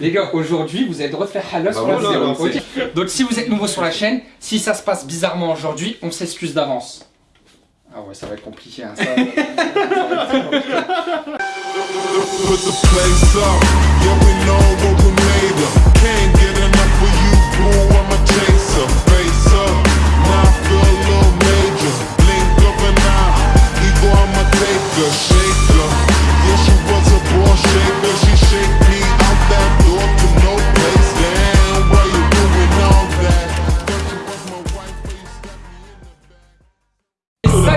Les gars, aujourd'hui, vous avez le droit de faire halal sur la vidéo. Donc si vous êtes nouveau sur la chaîne, si ça se passe bizarrement aujourd'hui, on s'excuse d'avance. Ah ouais, ça va être compliqué. Hein, ça. Put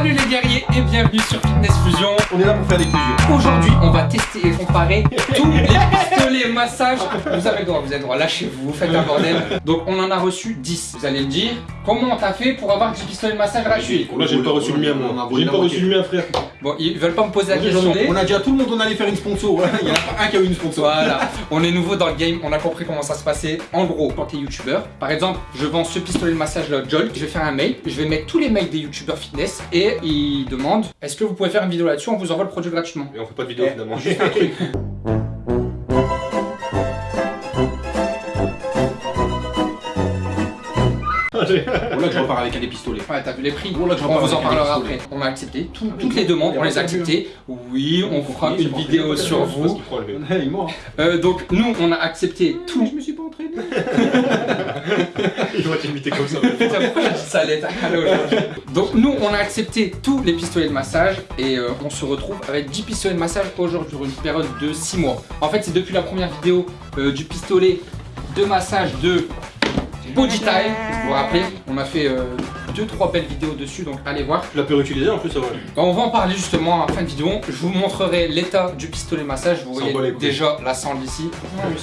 Salut les guerriers et bienvenue sur Fitness Fusion. On est là pour faire des fusions. Aujourd'hui, on va tester et comparer tous les pistolets massages. Vous avez le droit, vous avez le droit, lâchez-vous, faites un bordel. Donc on en a reçu 10. Vous allez me dire, comment t'as fait pour avoir 10 pistolets de massage gratuits? Là, j'ai pas reçu le mien, moi. J'ai pas reçu le mien, frère. Bon, ils veulent pas me poser la question. On a dit à tout le monde on allait faire une sponsor. Il y en a pas un qui a eu une sponsor. Voilà, on est nouveau dans le game, on a compris comment ça se passait. En gros, quand t'es youtubeur, par exemple, je vends ce pistolet de massage là, Jolt, je vais faire un mail, je vais mettre tous les mails des youtubeurs fitness et ils demandent est-ce que vous pouvez faire une vidéo là-dessus, on vous envoie le produit gratuitement. Et on fait pas de vidéo Eh, finalement. Juste un truc. Là que je repars avec un des pistolets. Ouais, t'as vu les prix Oh là, On vous en parlera après. On a accepté tout- toutes les demandes, on les a acceptées. Oui, on vous fera Oui, une vidéo sur vous. Euh, donc nous, on a accepté tout. Je me suis pas entraîné. Il va t'imiter comme ça. Putain, pourquoi j'ai dit ça allait être Donc nous, on a accepté tous les pistolets de massage et euh, on se retrouve avec 10 pistolets de massage aujourd'hui sur une période de 6 mois. En fait, c'est depuis la première vidéo euh, du pistolet de massage de Body Time. Vous vous rappelez, on a fait 2-3 belles vidéos dessus, donc allez voir. Tu l'as pu réutiliser en plus, ça va. Bah, on va en parler justement en fin de vidéo. Je vous montrerai l'état du pistolet massage. Vous voyez déjà la sangle ici.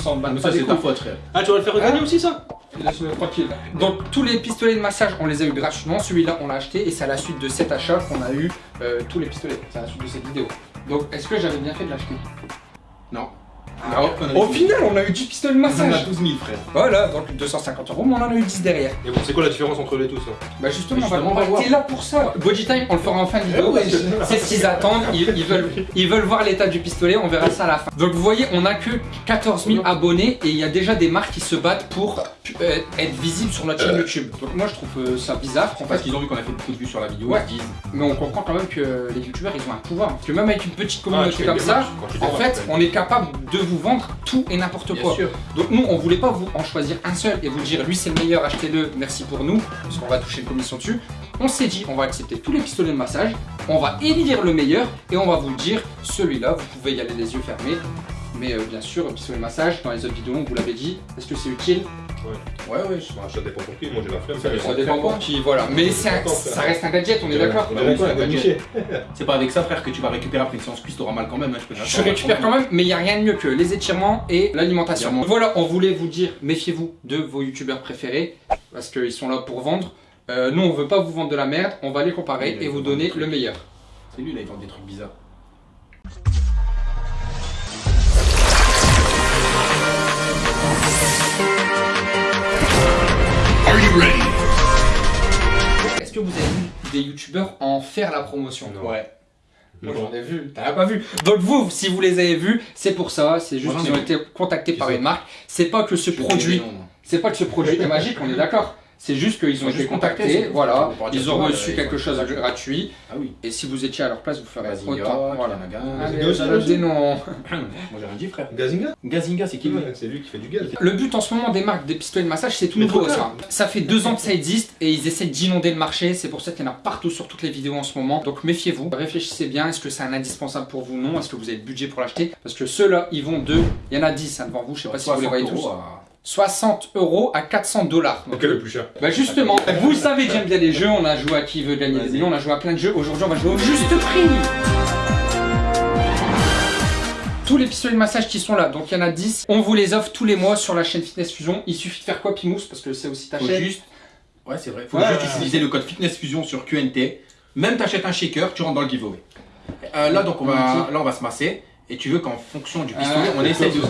Non, Mais ça c'est ta faute frère. Ah, tu vas le faire regagner aussi, ça? Laisse-le tranquille. Donc tous les pistolets de massage, on les a eu gratuitement. Celui-là, on l'a acheté et c'est à la suite de cet achat qu'on a eu euh, tous les pistolets. C'est à la suite de cette vidéo. Donc est-ce que j'avais bien fait de l'acheter? Non. Alors, Au final, on a eu 10 pistolets de On a massage. 12 000 frère. Voilà, donc 250 euros, mais on en a eu 10 derrière. Et bon, c'est quoi la différence entre les tous hein Bah justement, Justement, on on va, va voir. t'es là pour ça. Body time, on le fera en fin de vidéo Eh ouais, je- c'est ce qu'ils attendent. Ils, ils veulent, ils veulent voir l'état du pistolet. On verra ça à la fin. Donc vous voyez, on a que 14 000 abonnés et il y a déjà des marques qui se battent pour euh, être visibles sur notre chaîne YouTube. Donc moi, je trouve euh, ça bizarre. En Parce fait, qu'ils ont vu qu'on a fait beaucoup de vues sur la vidéo, Ouais. ils se disent. mais on comprend quand même que les youtubeurs ils ont un pouvoir. Parce que même avec une petite Ah, communauté comme ça, en fait, on est capable de vous vendre tout et n'importe quoi. sûr. Donc nous, on voulait pas vous en choisir un seul et vous dire lui c'est le meilleur, achetez-le, merci pour nous, parce qu'on va toucher une commission dessus. On s'est dit, on va accepter tous les pistolets de massage, on va élire le meilleur et on va vous dire celui-là, vous pouvez y aller les yeux fermés. Mais euh, bien sûr, le pistolet de massage, dans les autres vidéos, on vous l'avait dit, est-ce que c'est utile Ouais, ouais. Bah, ça dépend pour qui, moi j'ai la flemme. Ça dépend pour qui, voilà. Mais ça reste un gadget, on est d'accord Ouais, ouais. C'est pas avec ça frère que tu vas récupérer après une séance cuisse, t'auras mal quand même. hein, je peux Je récupère quand même, mais il n'y a rien de mieux que les étirements et l'alimentation. Voilà, on voulait vous dire, méfiez-vous de vos youtubeurs préférés, parce qu'ils sont là pour vendre. Euh, nous, on veut pas vous vendre de la merde, on va les comparer et vous donner le meilleur. C'est lui là, il vend des trucs bizarres. Est-ce que vous avez vu des youtubeurs en faire la promotion? Non. Ouais. Moi j'en ai vu, t'en as pas vu. Donc vous, si vous les avez vus, c'est pour ça, c'est juste qu'ils ont été contactés par une marque. C'est pas que ce Je produit, c'est pas que ce produit est magique, on est d'accord. C'est juste qu'ils ont été contactés, voilà, ils ont reçu quelque chose de gratuit. Ah oui. Et si vous étiez à leur place, vous ferez autant. Voilà. Allez, Gazinga dénom. Moi j'ai rien dit frère. Gazinga Gazinga c'est qui C'est lui qui fait du gaz. Le but en ce moment des marques des pistolets de massage, c'est tout nouveau ça. Ça fait deux ans que ça existe et ils essaient d'inonder le marché. C'est pour ça qu'il y en a partout sur toutes les vidéos en ce moment. Donc méfiez-vous, réfléchissez bien. Est-ce que c'est un indispensable pour vous? Non. Est-ce que vous avez le budget pour l'acheter? Parce que ceux-là, ils vont de. Il y en a 10 hein, devant vous. Je sais pas si vous les voyez 60 tous. Euros à- 60 euros à 400 dollars. Donc, est le plus cher? Bah justement, vous savez que j'aime bien les jeux, on a joué à qui veut gagner des millions, on a joué à plein de jeux, aujourd'hui on va jouer au juste prix Tous les pistolets de massage qui sont là, donc il y en a 10, on vous les offre tous les mois sur la chaîne Fitness Fusion, il suffit de faire quoi Pimous, parce que c'est aussi ta Faut chaîne juste. Ouais, c'est vrai. Faut Ouais, juste ouais, utiliser le code Fitness Fusion sur QNT. Même t'achètes un shaker, tu rentres dans le giveaway. Euh, là, donc, on va, là, on va se masser. Et tu veux qu'en fonction du pistolet, Ah. on essaye de.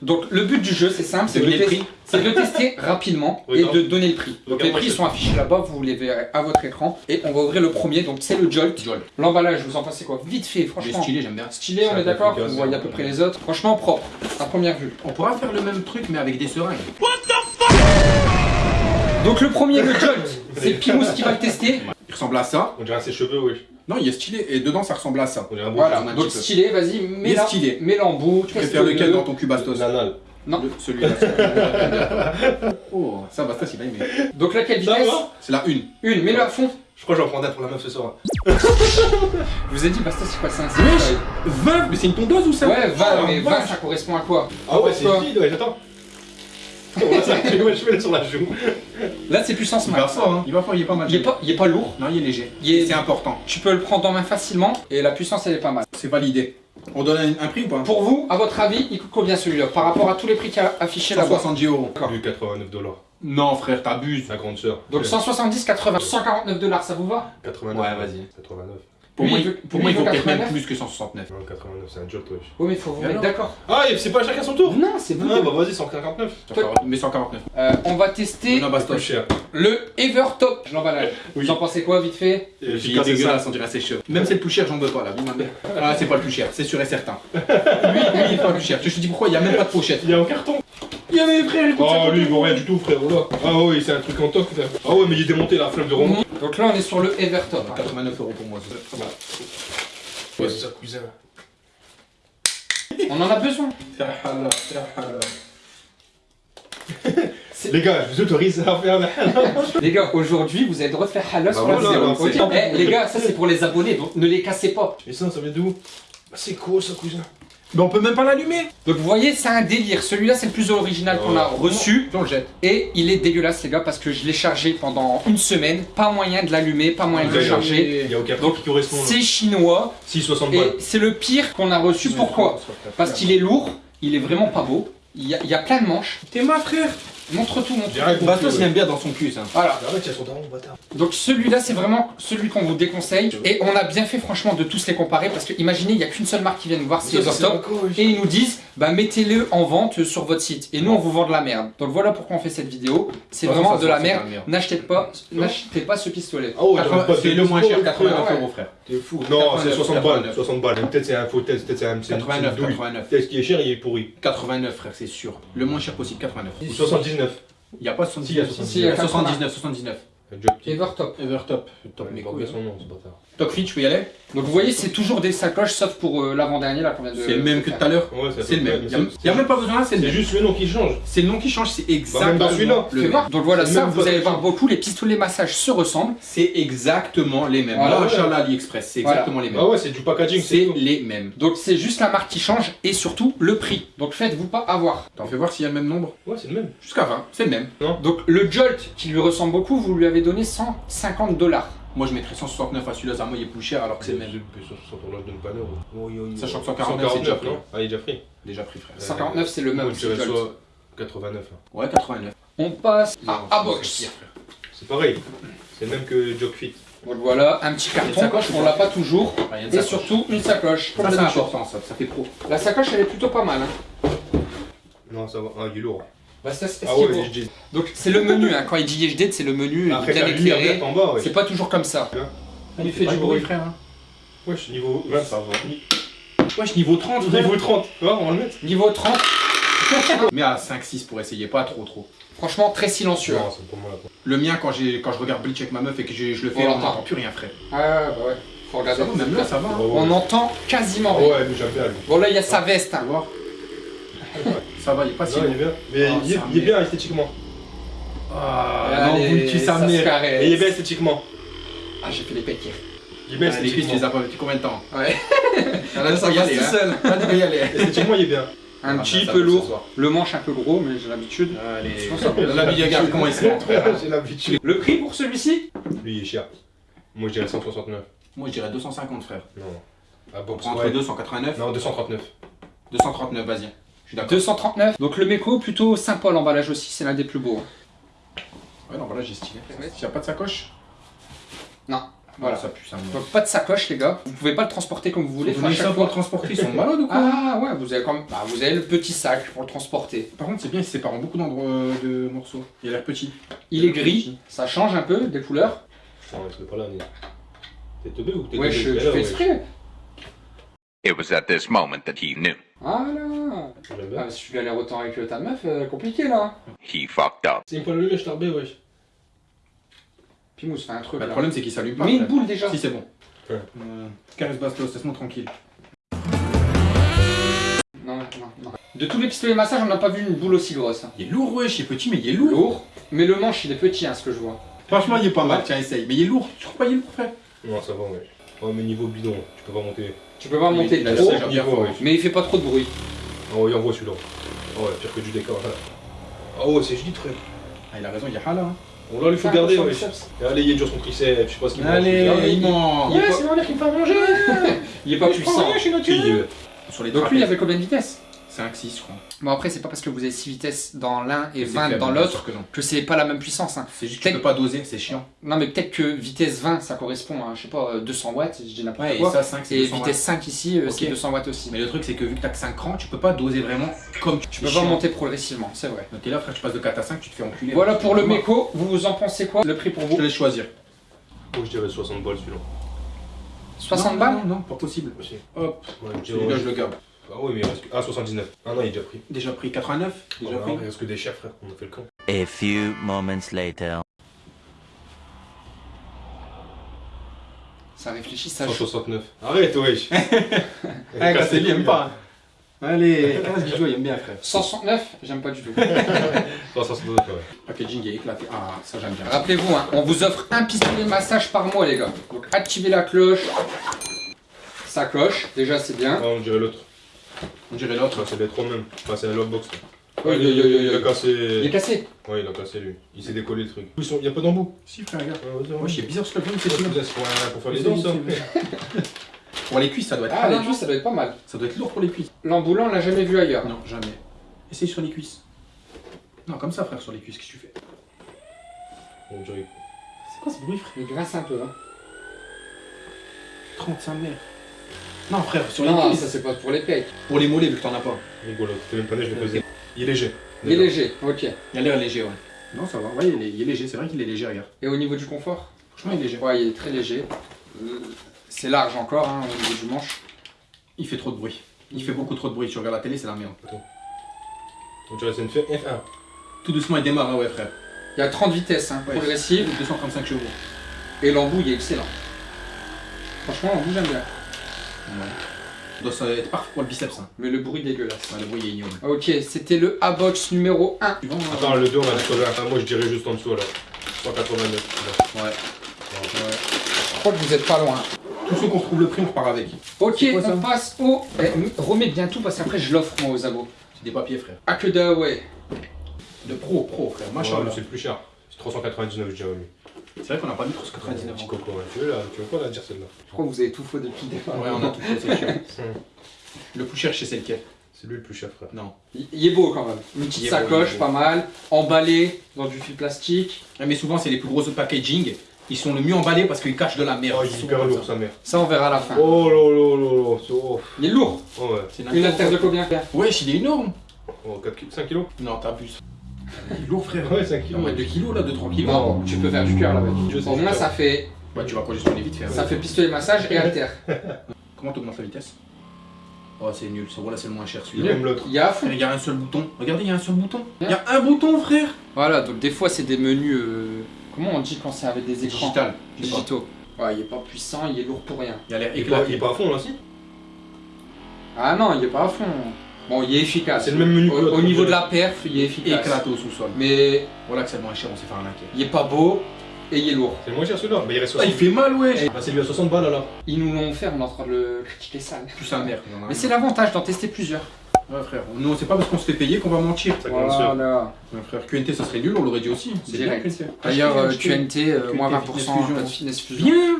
Donc le but du jeu, c'est simple, c'est de, Deviner le tes- prix. c'est de tester rapidement Oui, et de donner le prix. Donc les prix sont affichés là-bas, vous les verrez à votre écran. Et on va ouvrir le premier, donc c'est le Jolt. L'emballage, vous en pensez quoi? Vite fait, Il est franchement. stylé, j'aime bien. Stylé, on est d'accord? Vous voyez à peu près les autres. Franchement propre, à première vue. On pourra faire le même truc, mais avec des seringues. Donc le premier, le Jolt, c'est Pimous qui va le tester. Il ressemble à ça. On dirait ses cheveux, wesh. Non, il est stylé. Et dedans, ça ressemble à ça. On Voilà, un donc peu. stylé, vas-y, mets-la stylé. mets-la en bout. Tu préfères lequel dans ton cul Bastos Nanal. Non. Le- Celui-là. celui-là. oh, ça Bastos, il a aimé. Donc là, quelle Ça vitesse va C'est la une. Une, mets-le à fond. Je crois que j'en prendrai pour la meuf ce soir. Je vous ai dit, Bastos, c'est quoi, c'est un Wesh sextoy 20 Mais c'est une tondeuse ou ça Ouais, 20, Ah, mais 20, vache. ça correspond à quoi? Ah ouais, c'est Pourquoi vide, ouais, j'attends. On va s'arrêter, ouais, je fais sur la joue. Là, c'est puissance Il va max. fort, hein. Il va fort, il est pas mal. Il est pas, il est pas lourd. Non, il est léger. Il est- C'est important. Tu peux le prendre en main facilement et la puissance, elle est pas mal. C'est validé. On donne un, un prix ou pas? Pour vous, à votre avis, il coûte combien celui-là? Par rapport à tous les prix qu'il y a affichés là-bas 170 euros. Lui, 89 dollars. Non, frère, t'abuses. Sa grande sœur. Donc 170, 80, 149 dollars, ça vous va? 89. Ouais, vas-y. 89. Pour Lui, moi, pour lui, moi, il veut peut-être même 89. plus que 169. Non, 89, c'est un jolt, wesh. Oui, mais il faut vous Et mettre d'accord. Ah, c'est pas chacun son tour Non, c'est Ah, bon. bah vas-y, 149. Mais 149. Euh, on va tester Non, plus cher. le Evertop. L'emballage. Oui. Vous en pensez quoi, vite fait c'est ça. dégueulasse, on dirait ses cheveux. Même c'est le plus cher, j'en veux pas là. Ah, c'est pas le plus cher, c'est sûr et certain. Lui, lui, il est pas le plus cher. Je te dis pourquoi, il y a même pas de pochette. Il y a un carton. Il y a mes frères, écoute Oh, lui, il vaut rien du tout, frère. Oh là. Ah ouais, c'est un truc en toc, frère. Ah ouais, mais il est démonté, la flemme de remonter. Donc là, on est sur le Evertop. hein. 89 euros pour moi. Ouais, c'est ça, cousin. On en a besoin. Les gars, je vous autorise à faire la Les gars, aujourd'hui, vous avez le droit de faire halal sur la voilà, vidéo. bah, c'est- Eh, les gars, ça c'est pour les abonnés, donc ne les cassez pas. Et ça, ça vient d'où Bah, C'est cool, ça, cousin. Mais on peut même pas l'allumer. Donc vous voyez, c'est un délire. Celui-là, c'est le plus original qu'on a reçu. On le jette. Et il est dégueulasse, les gars, parce que je l'ai chargé pendant une semaine. Pas moyen de l'allumer, pas moyen de le charger. Il y a aucun Donc, qui correspond. C'est chinois. 6,60 balles. Et c'est le pire qu'on a reçu. Pourquoi Parce qu'il est lourd, il est vraiment pas beau. Il y a, il y a plein de manches. T'es ma frère. Montre tout, montre tout. Bastos, il aime bien dans son cul, ça. Voilà. Arrête, il y a son daron, bâtard. Donc celui-là, c'est vraiment celui qu'on vous déconseille. Et on a bien fait, franchement, de tous les comparer. Parce que imaginez, il n'y a qu'une seule marque qui vient nous voir, c'est. Et ils nous disent, bah mettez-le en vente sur votre site. Et nous, on vous vend de la merde. Donc voilà pourquoi on fait cette vidéo. C'est De toute vraiment de la merde. N'achetez pas, n'achetez pas ce pistolet. Ah de C'est le moins cher, 89 ouais. euros, frère. T'es fou. Non, c'est 89, 60 balles. 89. 60 balles. Peut-être c'est un faux test, peut-être c'est un c'est une- c'est une 89, douille. 89. Peut-être qui est cher, il est pourri. 89, frère, c'est sûr. Le moins cher possible, 89. Ou 79. Il y a pas Si, il y a 79. 79. Si, il y a 79, 79. Un job petit. Evertop. Evertop. Top, couilles. oublié son nom, ce bâtard. Fit, tu peux y aller Donc vous voyez, c'est toujours des sacoches, sauf pour euh, l'avant-dernier là qu'on vient de. C'est le même que tout à l'heure. Ouais, C'est le même. Il y a- même pas besoin là, c'est le C'est même. juste le nom qui change. C'est le nom qui change, c'est Bah, même exactement celui-là. le même. Donc voilà, ça, vous allez voir beaucoup, les pistolets massage se ressemblent. C'est exactement les mêmes. Voilà. Là, Inch'Allah, AliExpress, c'est Voilà. exactement les mêmes. Ah ouais, c'est du packaging, c'est les mêmes. Donc c'est juste la marque qui change et surtout le prix. Donc faites-vous pas avoir. T'en fais voir s'il y a le même nombre Ouais, c'est le même. Jusqu'à 20, c'est le même. Donc le Jolt qui lui ressemble beaucoup, vous lui avez donné 150 dollars. Moi, je mettrais 169 à celui-là, ça moi, il est plus cher alors que c'est le même. Sachant que 149, c'est déjà pris. Ah, il est déjà pris. Déjà pris, frère. 149 c'est le même. Moi, je c'est dirais Jolt. soit 89. hein. Ouais, 89. On passe à A-Box. c'est pareil. C'est le même que Jogfit. Voilà, un petit Une carton, sacoche, on l'a pas toujours. Ah, il y a une Et sacoche. surtout une sacoche. comme Ça, c'est important, ça, ça fait pro. La sacoche elle est plutôt pas mal. Hein. Non, ça va. Ah, il est lourd. Bah, ça, c'est Ah ouais, dis. Donc c'est le menu, hein. quand il dit YHD, c'est le menu Après, bien éclairé. ouais. C'est pas toujours comme ça. Bien. Il fait du bruit. frère. hein. Wesh, niveau 20, ça va. Wesh, niveau 30, frère. Niveau 30. Tu vois, on va le mettre. Niveau 30, Mais à 5-6 pour essayer, pas trop trop. franchement très silencieux. Non, c'est pour moi là. Le mien, quand, j'ai- quand je regarde Bleach avec ma meuf et que je le fais, On on n'entend plus rien, frère. Ah bah ouais, faut regarder. Même là, ça va. hein. On entend quasiment rien. Ouais, mais j'aime bien. Bon là il y a sa veste. Tu Hein. Ça va, il est pas si Non, il est bien. Mais Ah, il est- il est bien esthétiquement. Ah, non, vous tuez sa ça. Et il est bien esthétiquement. Ah j'ai fait les pékir. Il est bien Ah, cuisses, tu les esthétiquement. as pas depuis combien de temps? Ouais. Ah, Là, ça va y aller, hein. seul. Là, tu peux y aller. Esthétiquement, il est bien. Un Ah, petit ça, peu lourd. Le manche un peu gros mais j'ai l'habitude. Regarde comment il se montre? J'ai l'habitude. Le prix pour celui-ci? Lui, il est cher. Moi, je dirais 169. Moi, je dirais 250, frère. Non. Ah bon, entre ouais. 289. Non, 239. 239, vas-y. Je suis d'accord. 239. Donc le Meko plutôt sympa l'emballage aussi, c'est l'un des plus beaux. Ouais, non, voilà, j'ai stylé. Il y a pas de sacoche Non. Voilà. Ça pue, ça me Donc pas de sacoche les gars, vous pouvez pas le transporter comme vous voulez. Vous ça pour le transporter, ils sont malades ou quoi Ah ouais, vous avez quand même... bah, vous avez le petit sac pour le transporter. Par contre, c'est bien, il se sépare en beaucoup d'endroits euh, de morceaux. Il a l'air petit. Il est gris, ça change un peu des couleurs. Non, c'est pas là, mais. T'es teubé ou t'es Ouais, teubé je, fais exprès. It was at this moment that he knew. Voilà. J'aime bien. Ah, si tu galères autant avec euh, ta meuf, euh, compliqué là. He fucked up. C'est une fois le je t'arbais, wesh. Pimous, fais un truc. Bah, le là. problème, c'est qu'il s'allume pas. Mets une boule déjà. Si, c'est bon. Ouais. Euh, Caresse Bastos, laisse-moi tranquille. Non, non, non. De tous les pistolets massage, on n'a pas vu une boule aussi grosse. hein. Il est lourd, wesh, il est petit, mais il est lourd. Lourd. Mais le manche, il est petit, hein, ce que je vois. Franchement, il est pas mal, tiens, essaye. Mais il est lourd, tu trouves pas il est lourd, frère? Non, ça va, wesh. Ouais, mais niveau bidon, tu peux pas monter. Tu peux pas monter trop, mais il fait pas trop de bruit. Ouais, il envoie celui-là. Ouais, pire que du décor là. Ah ouais, c'est juste frère. Ah, il a raison, il y a Hala. Hein. On là, il faut Ah, garder, Allez, il est dur son triceps, je sais pas ce qu'il mange. Allez, Ah, il ment. Pas- c'est mon qui me fait manger Il est pas puissant. je suis naturel. Sur les euh, Donc lui, il avait combien de vitesses 5-6, je crois. Bon après, c'est pas parce que vous avez 6 vitesses dans l'un et C'est 20 faible, dans l'autre que c'est pas la même puissance. hein. C'est juste que tu peux pas doser, c'est chiant. Non mais peut-être que vitesse 20, ça correspond à, je sais pas, euh, 200 watts, je dis n'importe Ouais, et quoi. ça, 5, c'est Et 200 vitesse 5 ici, euh, c'est 200 watts aussi. Mais le truc, c'est que vu que t'as que 5 crans, tu peux pas doser vraiment comme tu Tu peux pas monter progressivement, c'est vrai. Donc t'es là, frère, tu passes de 4 à 5, tu te fais enculer. Voilà pour le méco, vous vous en pensez quoi Le prix pour Je vous te laisse choisir. Moi, je dirais 60 balles celui-là. 60 Non, balles Non, non, pas possible. Hop, Ouais, je je le garde. Ah oui, mais il reste que. Ah, 79. Ah non, il est déjà pris. Déjà pris 89 Déjà pris il reste que des chefs, frère. On a fait le camp. A few moments later. Ça réfléchit, ça joue. 169. Arrête, wesh. Ah, Casse les il aime pas. Allez, 15 Guijo, il aime bien, frère. 169, j'aime pas du tout. 169, ouais. Packaging est éclaté. Ah, ça j'aime bien. Rappelez-vous, hein, on vous offre un pistolet massage par mois les gars. Donc activez la cloche. Ça cloche, déjà c'est bien. Ah, on dirait l'autre. On dirait l'autre. Ah, c'est les trois mêmes. Enfin, c'est un lockbox. là. Ouais, il, il- il- il- il a il- Il est cassé. cassé. Ouais, il a cassé lui. Il s'est décollé le truc. Ils sont- Il y a pas d'embout. Si, frère, regarde. Ouais, Moi, c'est bizarre ce que c'est c'est pour, pour faire les dents, ça. Pour les cuisses, ça doit être. Ah, les cuisses, ça doit être pas mal. Ça doit être lourd pour les cuisses. L'amboulant, on l'a jamais vu ailleurs. Non, jamais. Essaye sur les cuisses. Non, comme ça, frère, sur les cuisses, qu'est-ce que tu fais? On dirait. C'est quoi ce bruit, frère? Il grince un peu. Hein. 35 mètres. Non, frère, sur les Non, cuisses. ça c'est pas pour les pecs. Pour les mollets, vu que t'en as pas. Rigolo. T'es même pas né, je faisais. Il est léger. Il est léger, ok. Il a l'air léger, ouais. Non, ça va. Ouais, il est, il est léger. C'est vrai qu'il est léger, regarde. Et au niveau du confort? Franchement, il est léger. Ouais, il est très léger. Euh, C'est large encore hein, au niveau du manche. Il fait trop de bruit. Il fait beaucoup trop de bruit. Tu regardes la télé, c'est la merde. On dirait que c'est une F1. Tout doucement, il démarre, hein, ouais, frère. Il y a 30 vitesses hein, Ouais. progressives 235 chevaux. et l'embout il est excellent. Franchement, l'embout j'aime bien. Ouais. Ça doit ça être parfait pour le biceps, hein. Mais le bruit dégueulasse. Ouais, le bruit est ignoble. Ok, c'était le A-Box numéro 1. Suivant, euh, Attends, le 2, on a dit combien Ah, Moi, je dirais juste en dessous alors. 189. Ouais. Je crois que vous êtes pas loin. Tous ceux qu'on retrouve le prix, on repart avec. Ok, quoi, ça on passe au... Eh, remets bien tout parce qu'après je l'offre moi aux abos. C'est des papiers, frère. Akeda, ouais. De pro, pro, frère. Machin. c'est le plus cher. C'est 399, je dirais. C'est vrai qu'on n'a pas mis 399 Petit encore. coco, ouais. Tu veux, là, tu veux quoi la dire celle-là? Je crois que vous avez tout faux depuis le départ. Ouais, on a tout fait, c'est chiant. Hum. Le plus cher chez c'est lequel C'est lui le plus cher, frère. Non. Il est beau quand même. Une petite sacoche, pas mal. Emballé dans du fil plastique. Ouais, Mais souvent, c'est les plus gros packaging. Ils sont le mieux emballés parce qu'ils cachent de la merde. Oh, il est hyper lourd, sa mère. Ça, on verra à la fin. Oh là là là là. c'est- Il est lourd. oh ouais. Une haltère de combien? Wesh, il est énorme. Oh, 4 kilos, 5 kilos? Non, t'abuses. Il est lourd, frère. Ouais, 5 Il kilos. en met 2 kilos là, 2-3 kilos. Non, tu peux faire du cœur là je moins, sais. ça fait, Bah, tu vas congestionner vite fait. ça fait pistolet massage et haltère. Comment t'augmentes la vitesse? Oh, c'est nul. Ça, voilà, c'est le moins cher celui-là. Il y a. Il y a un seul bouton. Regardez, il y a un seul bouton. Il y a un bouton, frère. Voilà, donc des fois, c'est des menus. euh, Comment on dit quand c'est avec des écrans Digital. digitaux Ouais, il est pas puissant, il est lourd pour rien. Il a l'air Il est pas- il éclaté. est pas à fond là, si? Ah non, il est pas à fond. Bon, il est efficace. C'est le même menu que Au, niveau de la perf, il est efficace. Éclaté au sous-sol. Mais Voilà que c'est le moins cher, on s'est fait arnaquer. il est pas beau et il est lourd. C'est le moins cher celui-là. Mais il reste Ah, 60. il fait mal, wesh. Ah, c'est lui à 60 balles là. Ils nous l'ont offert, on est en train de le critiquer sale. Plus sa mère. il en a Mais c'est l'avantage d'en tester plusieurs. Ouais, frère. Nous, c'est pas parce qu'on se fait payer qu'on va mentir. Ça. Voilà. Ouais, frère, QNT, ça serait nul, on l'aurait dit aussi. C'est Direct. D'ailleurs, euh. QNT, euh, moins QNT 20%, Fitness Fusion. pas de fitness fusion. Bien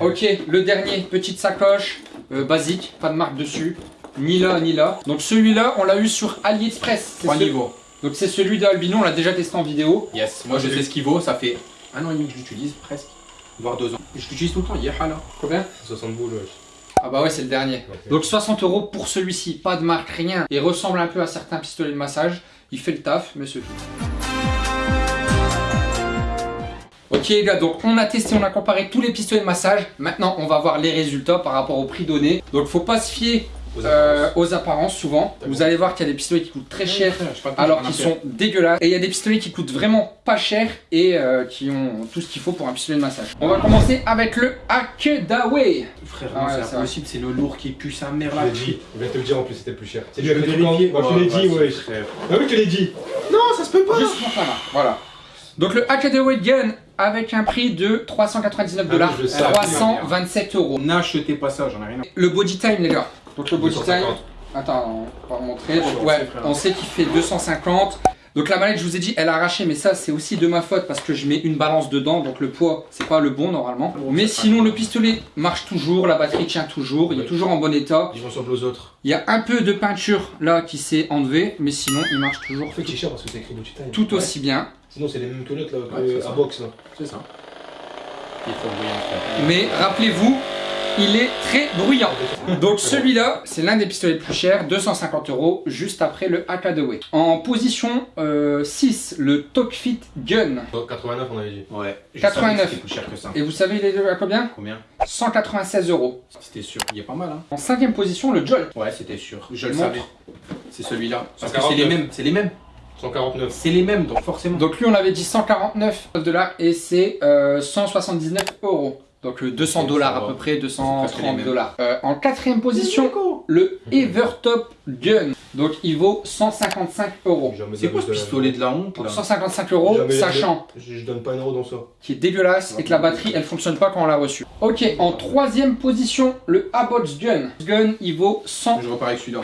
Ok, le dernier, petite sacoche, euh, basique, pas de marque dessus. Ni là, ni là. Donc celui-là, on l'a eu sur AliExpress. C'est Trois ce- niveaux. Donc c'est celui d'Albino, on l'a déjà testé en vidéo. Yes, moi je sais ce qu'il vaut, ça fait un an et demi que je l'utilise, presque. voire 2 ans. Je l'utilise tout le temps, Yeha là. Combien 60 boules, ouais. Ah bah ouais, c'est le dernier. Donc 60 euros pour celui-ci, pas de marque, rien. Il ressemble un peu à certains pistolets de massage. Il fait le taf, mais c'est tout. Ok les gars, donc on a testé, on a comparé tous les pistolets de massage. Maintenant, on va voir les résultats par rapport au prix donné. Donc faut pas se fier Aux euh, aux apparences souvent. Vous allez voir qu'il y a des pistolets qui coûtent très cher alors qu'ils sont dégueulasses. Et il y a des pistolets qui coûtent vraiment pas cher et euh, qui ont tout ce qu'il faut pour un pistolet de massage. On va commencer avec le Akedaway. Frère, Ah c'est c'est impossible, c'est le lourd qui pue sa mère Je là. l'ai dit, il vient te le dire en plus, c'était plus cher. C'est Je lui vais avec le vérifier. Moi je te l'ai dit, Ouais, ouais. frère. Ah oui, tu l'ai dit. Non, ça se peut pas. Juste pour ça là. Voilà. Donc le Akedaway Gun avec un prix de 399 dollars, Ah oui, je sais. 327 euros. N'achetez pas ça, j'en ai rien à Le body time les gars. Donc le body time. 250. Attends, on va montrer. Donc, ouais, on sait qu'il fait 250. Donc la mallette, je vous ai dit, elle a arraché, mais ça c'est aussi de ma faute parce que je mets une balance dedans, donc le poids c'est pas le bon normalement. Bon, mais sinon le pistolet marche toujours, la batterie tient toujours, il est toujours en bon état. Ils ressemblent aux autres. Il y a un peu de peinture là qui s'est enlevée, mais sinon il marche toujours fait, c'est cher parce que c'est écrit Gucci Time. tout aussi bien. Sinon, c'est les mêmes que l'autre là, que à box là. C'est ça. Il. Mais rappelez-vous, il est très bruyant. Donc celui-là, c'est l'un des pistolets les plus chers, 250 euros, juste après le Akadaway. En position euh, 6, le Tokfit Gun. 89, on avait dit. Ouais. je 89. savais que C'était plus cher que ça. Et vous savez il est à combien Combien 196 euros. C'était sûr. Il est pas mal, hein. En cinquième position, le Jolt. Ouais, c'était sûr. Je le Montre. savais. C'est celui-là. Parce que 149. c'est les mêmes. C'est les mêmes. 149. C'est les mêmes, donc forcément. Donc lui, on avait dit 149 dollars et c'est euh, 179 euros. Donc euh, 200 Ok, dollars à peu près, presque les 230 mêmes. dollars. Euh, en quatrième position, le Evertop Gun. Donc il vaut 155 euros. Jamais C'est quoi ce pistolet de la honte Pour là 155 euros, sachant Je, je donne pas un euro dans ça. qu'il est dégueulasse et que la batterie elle fonctionne pas quand on l'a reçu. Ok, en troisième position, le Abox Gun. Gun il vaut 149 Je repars avec celui-là.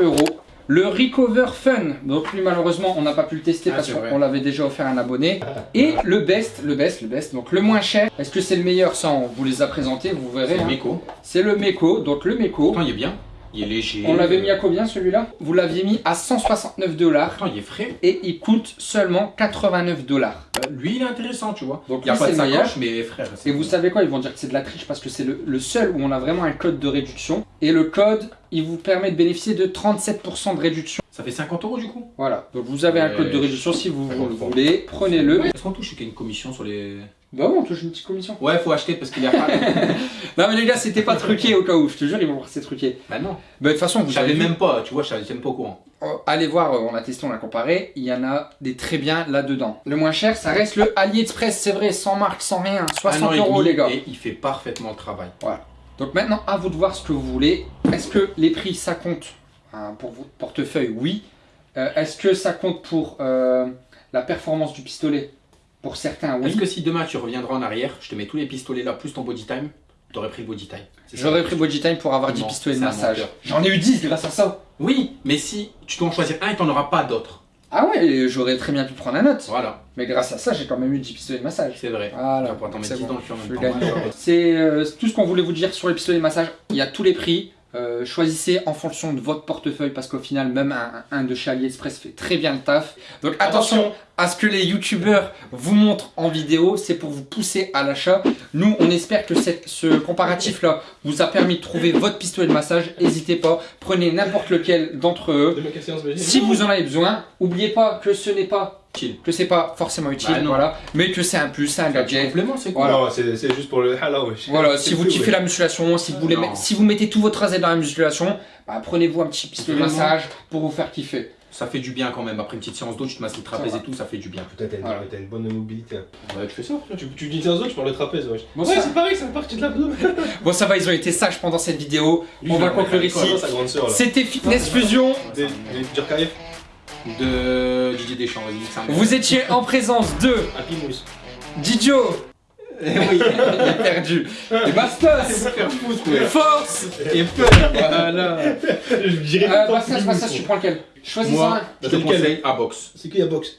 euros. Le Recover Fun, donc lui malheureusement on n'a pas pu le tester Ah, parce qu'on l'avait déjà offert à un abonné. Et le best, le best, le best, donc le moins cher. Est-ce que c'est le meilleur Ça on vous les a présentés, vous verrez. C'est hein. le Meko. C'est le Meko, donc le Meko. Pourtant, il est bien. Il est léger. On l'avait mis à combien celui-là? Vous l'aviez mis à 169 dollars il est frais. et il coûte seulement 89 dollars. Euh, Lui, il est intéressant, tu vois. Donc il n'y a pas de sacoche, mais frère. Et vous savez quoi? Ils vont dire que c'est de la triche parce que c'est le, le seul où on a vraiment un code de réduction. Et le code, il vous permet de bénéficier de 37% de réduction. Ça fait 50 euros du coup? Voilà. Donc vous avez un code de réduction si vous, le voulez. Prenez-le. Est-ce qu'on touche qu'il y a une commission sur les. Bah ouais, on touche une petite commission. Ouais, faut acheter parce qu'il y a pas. Non mais les gars, c'était pas truqué au cas où. Je te jure, ils vont voir que c'est truqué. bah non. Bah de toute façon, vous Je savais avez vu. même pas, tu vois, je savais même pas au courant. Euh, Allez voir, euh, on a testé, on a comparé. Il y en a des très bien là-dedans. Le moins cher, ça reste le AliExpress, c'est vrai, sans marque, sans rien. 60 Un an et euros les gars. Et il fait parfaitement le travail. Donc maintenant, à vous de voir ce que vous voulez. Est-ce que les prix, ça compte hein, pour votre portefeuille Oui. Euh, Est-ce que ça compte pour euh, la performance du pistolet? Pour certains, oui. Est-ce que si demain tu reviendras en arrière, je te mets tous les pistolets là plus ton body time, t'aurais pris le body time. J'aurais pris Body Time pour avoir 10 Non, pistolets de massage. J'en ai eu 10 grâce à ça. Oui, mais si tu dois en choisir un et t'en auras pas d'autres. Ah ouais, j'aurais très bien pu prendre un autre. Voilà, Mais grâce à ça, j'ai quand même eu 10 pistolets de massage. c'est vrai. Voilà, Tu vas pouvoir t'en mettre c'est 10 bon. dans le cul en Je même suis temps. gagnant. C'est euh, tout ce qu'on voulait vous dire sur les pistolets de massage. Il y a tous les prix. Euh, choisissez en fonction de votre portefeuille parce qu'au final, même un, un de chez AliExpress fait très bien le taf. Donc attention à ce que les youtubeurs vous montrent en vidéo, c'est pour vous pousser à l'achat. Nous, on espère que cette- ce comparatif-là vous a permis de trouver votre pistolet de massage. N'hésitez pas, prenez n'importe lequel d'entre eux. Si vous en avez besoin, n'oubliez pas que ce n'est pas Utile. que c'est pas forcément utile, Bah voilà, mais que c'est un plus, c'est un C'est un gadget. complément, c'est quoi Voilà. C'est c'est juste pour le hala, wesh. Voilà, si vous kiffez la musculation, si vous, voulez si vous mettez tout votre assiette dans la musculation, bah, prenez-vous un petit pistolet de massage pour vous faire kiffer. Ça fait du bien quand même. Après une petite séance d'eau, tu te masses le trapèze Ça et tout, ça fait du bien. Putain, t'as une, Voilà. une bonne mobilité. Ouais, tu fais ça. Tu, tu dis 15 autres, je parle de trapèze, wesh. Bon, ouais, ça- c'est pareil, c'est la partie de l'abdo. Bon, ça va, ils ont été sages pendant cette vidéo. Lui, On va conclure ici. C'était Fitness Fusion. Des, des Djurkaeff, De Didier Deschamps, vas-y. Vous étiez en présence de Happy Mousse. Didio. Eh oui, Il est perdu. Et Bastos. Force. Et peur, voilà. Je dirais Euh, Bastos, Bastos, tu prends lequel? Choisis Moi, un. je te conseille à box. C'est qui la boxe